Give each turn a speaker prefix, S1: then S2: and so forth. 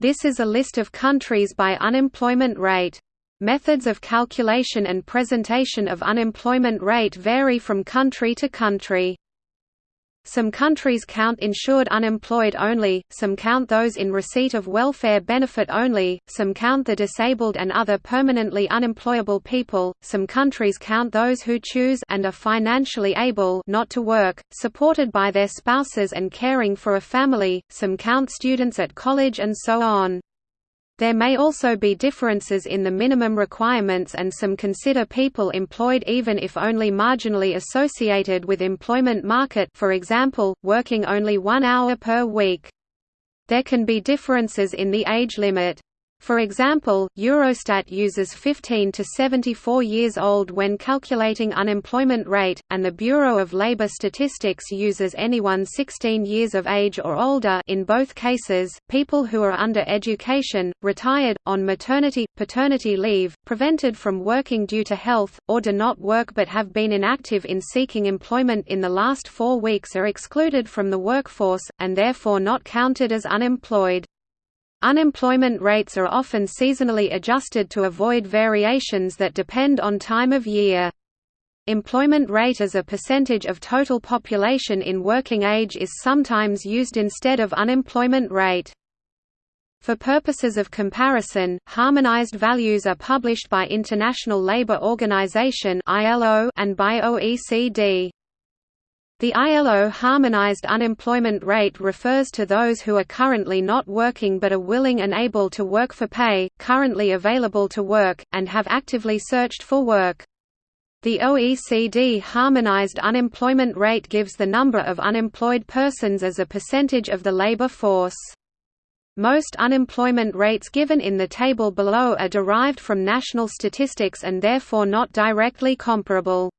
S1: This is a list of countries by unemployment rate. Methods of calculation and presentation of unemployment rate vary from country to country. Some countries count insured unemployed only, some count those in receipt of welfare benefit only, some count the disabled and other permanently unemployable people, some countries count those who choose and are financially able not to work, supported by their spouses and caring for a family, some count students at college and so on. There may also be differences in the minimum requirements and some consider people employed even if only marginally associated with employment market for example, working only one hour per week. There can be differences in the age limit. For example, Eurostat uses 15 to 74 years old when calculating unemployment rate, and the Bureau of Labor Statistics uses anyone 16 years of age or older in both cases, people who are under education, retired, on maternity, paternity leave, prevented from working due to health, or do not work but have been inactive in seeking employment in the last four weeks are excluded from the workforce, and therefore not counted as unemployed. Unemployment rates are often seasonally adjusted to avoid variations that depend on time of year. Employment rate as a percentage of total population in working age is sometimes used instead of unemployment rate. For purposes of comparison, harmonized values are published by International Labour Organization and by OECD. The ILO harmonized unemployment rate refers to those who are currently not working but are willing and able to work for pay, currently available to work, and have actively searched for work. The OECD harmonized unemployment rate gives the number of unemployed persons as a percentage of the labor force. Most unemployment rates given in the table below are derived from national statistics and therefore not directly comparable.